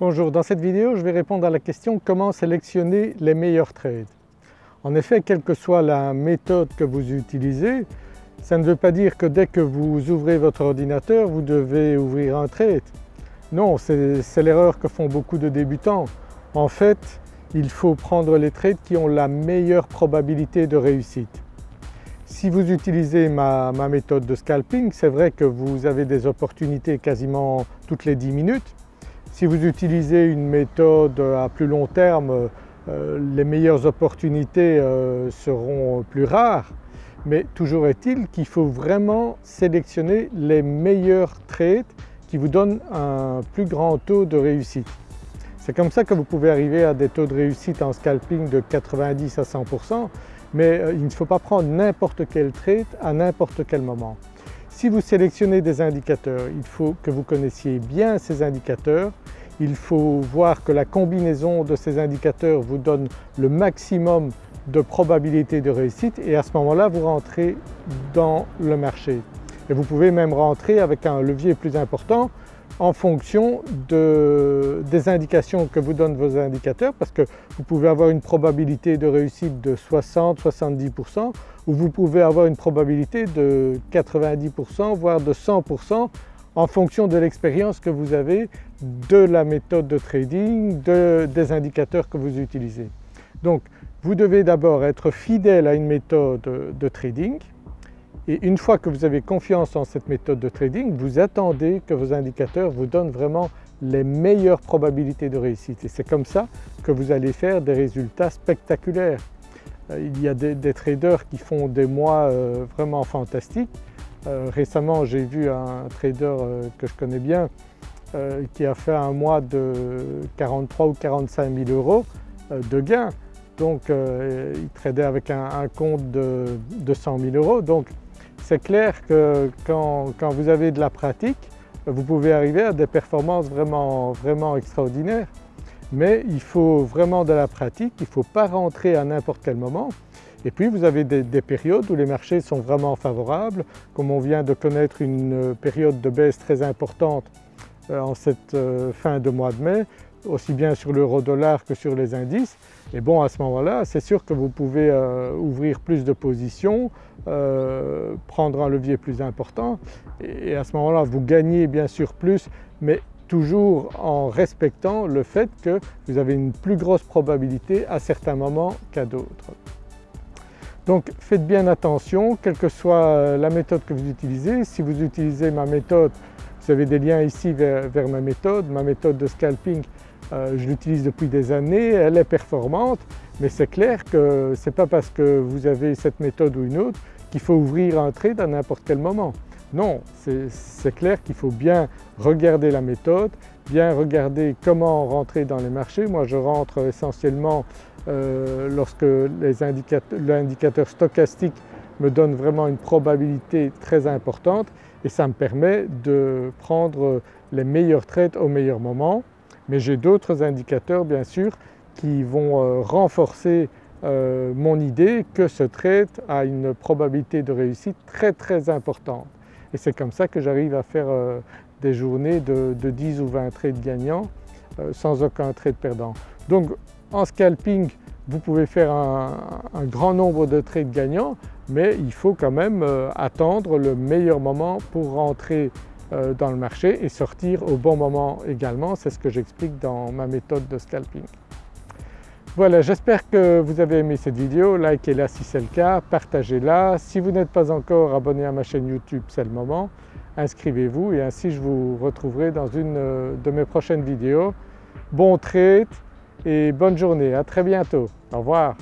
Bonjour, dans cette vidéo je vais répondre à la question comment sélectionner les meilleurs trades? En effet, quelle que soit la méthode que vous utilisez, ça ne veut pas dire que dès que vous ouvrez votre ordinateur vous devez ouvrir un trade. Non, c'est l'erreur que font beaucoup de débutants. En fait, il faut prendre les trades qui ont la meilleure probabilité de réussite. Si vous utilisez ma, méthode de scalping, c'est vrai que vous avez des opportunités quasiment toutes les 10 minutes, si vous utilisez une méthode à plus long terme, euh, les meilleures opportunités euh, seront plus rares, mais toujours est-il qu'il faut vraiment sélectionner les meilleurs trades qui vous donnent un plus grand taux de réussite. C'est comme ça que vous pouvez arriver à des taux de réussite en scalping de 90 à 100% mais euh, il ne faut pas prendre n'importe quel trade à n'importe quel moment. Si vous sélectionnez des indicateurs, il faut que vous connaissiez bien ces indicateurs, il faut voir que la combinaison de ces indicateurs vous donne le maximum de probabilité de réussite et à ce moment-là vous rentrez dans le marché. Et vous pouvez même rentrer avec un levier plus important en fonction des indications que vous donnent vos indicateurs parce que vous pouvez avoir une probabilité de réussite de 60-70% ou vous pouvez avoir une probabilité de 90% voire de 100% en fonction de l'expérience que vous avez de la méthode de trading, des indicateurs que vous utilisez. Donc vous devez d'abord être fidèle à une méthode de trading et une fois que vous avez confiance en cette méthode de trading, vous attendez que vos indicateurs vous donnent vraiment les meilleures probabilités de réussite et c'est comme ça que vous allez faire des résultats spectaculaires. Euh, il y a des, traders qui font des mois euh, vraiment fantastiques. Euh, récemment j'ai vu un trader que je connais bien qui a fait un mois de 43 ou 45 000 euros de gains. Donc il tradait avec un, compte de, de 100 000 euros. Donc c'est clair que quand, vous avez de la pratique, vous pouvez arriver à des performances vraiment, vraiment extraordinaires. Mais il faut vraiment de la pratique, il ne faut pas rentrer à n'importe quel moment. Et puis vous avez des, périodes où les marchés sont vraiment favorables, comme on vient de connaître une période de baisse très importante euh, en cette euh, fin de mois de mai, aussi bien sur l'euro-dollar que sur les indices. Et bon à ce moment-là c'est sûr que vous pouvez euh, ouvrir plus de positions, euh, prendre un levier plus important et, à ce moment-là vous gagnez bien sûr plus mais toujours en respectant le fait que vous avez une plus grosse probabilité à certains moments qu'à d'autres. Donc faites bien attention, quelle que soit euh, la méthode que vous utilisez. Si vous utilisez ma méthode, vous avez des liens ici vers, ma méthode, ma méthode de scalping euh, je l'utilise depuis des années, elle est performante, mais c'est clair que ce n'est pas parce que vous avez cette méthode ou une autre qu'il faut ouvrir un trade à n'importe quel moment. Non, c'est clair qu'il faut bien regarder la méthode, bien regarder comment rentrer dans les marchés. Moi je rentre essentiellement euh, lorsque l'indicateur stochastique me donne vraiment une probabilité très importante et ça me permet de prendre les meilleurs trades au meilleur moment mais j'ai d'autres indicateurs bien sûr qui vont euh, renforcer euh, mon idée que ce trade a une probabilité de réussite très très importante. Et c'est comme ça que j'arrive à faire euh, des journées de, 10 ou 20 trades gagnants sans aucun trade perdant. Donc en scalping vous pouvez faire un, grand nombre de trades gagnants mais il faut quand même attendre le meilleur moment pour rentrer euh, dans le marché et sortir au bon moment également, c'est ce que j'explique dans ma méthode de scalping. Voilà, j'espère que vous avez aimé cette vidéo, likez-la si c'est le cas, partagez-la. Si vous n'êtes pas encore abonné à ma chaîne YouTube, c'est le moment, inscrivez-vous et ainsi je vous retrouverai dans une euh, de mes prochaines vidéos. Bon trade et bonne journée, à très bientôt, au revoir.